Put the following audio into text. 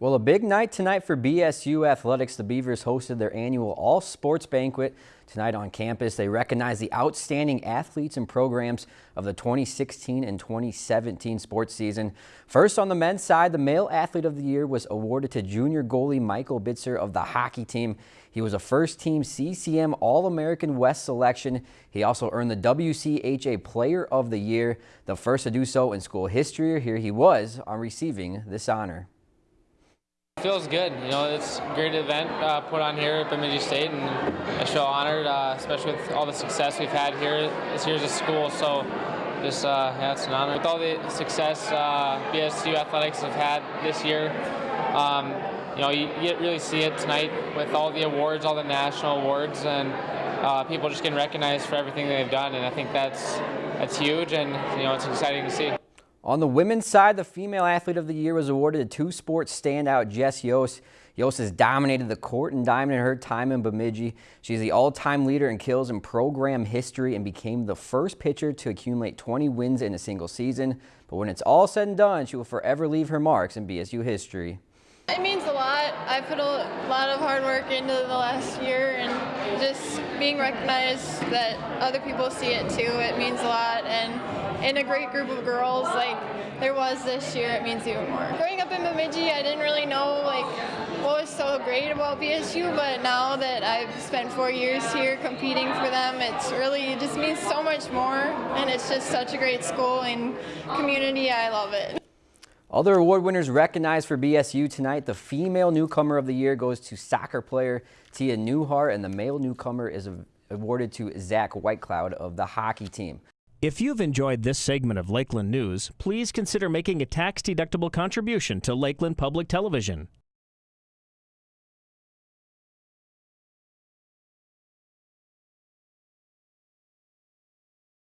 Well, a big night tonight for BSU Athletics. The Beavers hosted their annual all sports banquet tonight on campus. They recognize the outstanding athletes and programs of the 2016 and 2017 sports season. First on the men's side, the male athlete of the year was awarded to junior goalie Michael Bitzer of the hockey team. He was a first team CCM All-American West selection. He also earned the WCHA Player of the Year, the first to do so in school history. Here he was on receiving this honor. Feels good. You know, it's a great event uh, put on here at Bemidji State, and I feel honored, uh, especially with all the success we've had here this year's a school. So, just uh, yeah, it's an honor. With all the success uh, BSU athletics have had this year, um, you know, you, you really see it tonight with all the awards, all the national awards, and uh, people just getting recognized for everything they've done. And I think that's that's huge, and you know, it's exciting to see. On the women's side, the female athlete of the year was awarded to two sports standout Jess Yost. Yost has dominated the court and diamond in her time in Bemidji. She's the all-time leader in kills in program history and became the first pitcher to accumulate 20 wins in a single season. But when it's all said and done, she will forever leave her marks in BSU history. It means a lot. I put a lot of hard work into the last year and just being recognized that other people see it too, it means a lot. And in a great group of girls like there was this year, it means even more. Growing up in Bemidji, I didn't really know like what was so great about BSU, but now that I've spent four years here competing for them, it's really it just means so much more, and it's just such a great school and community. I love it. Other award winners recognized for BSU tonight. The female newcomer of the year goes to soccer player Tia Newhart, and the male newcomer is awarded to Zach Whitecloud of the hockey team. If you've enjoyed this segment of Lakeland News, please consider making a tax-deductible contribution to Lakeland Public Television.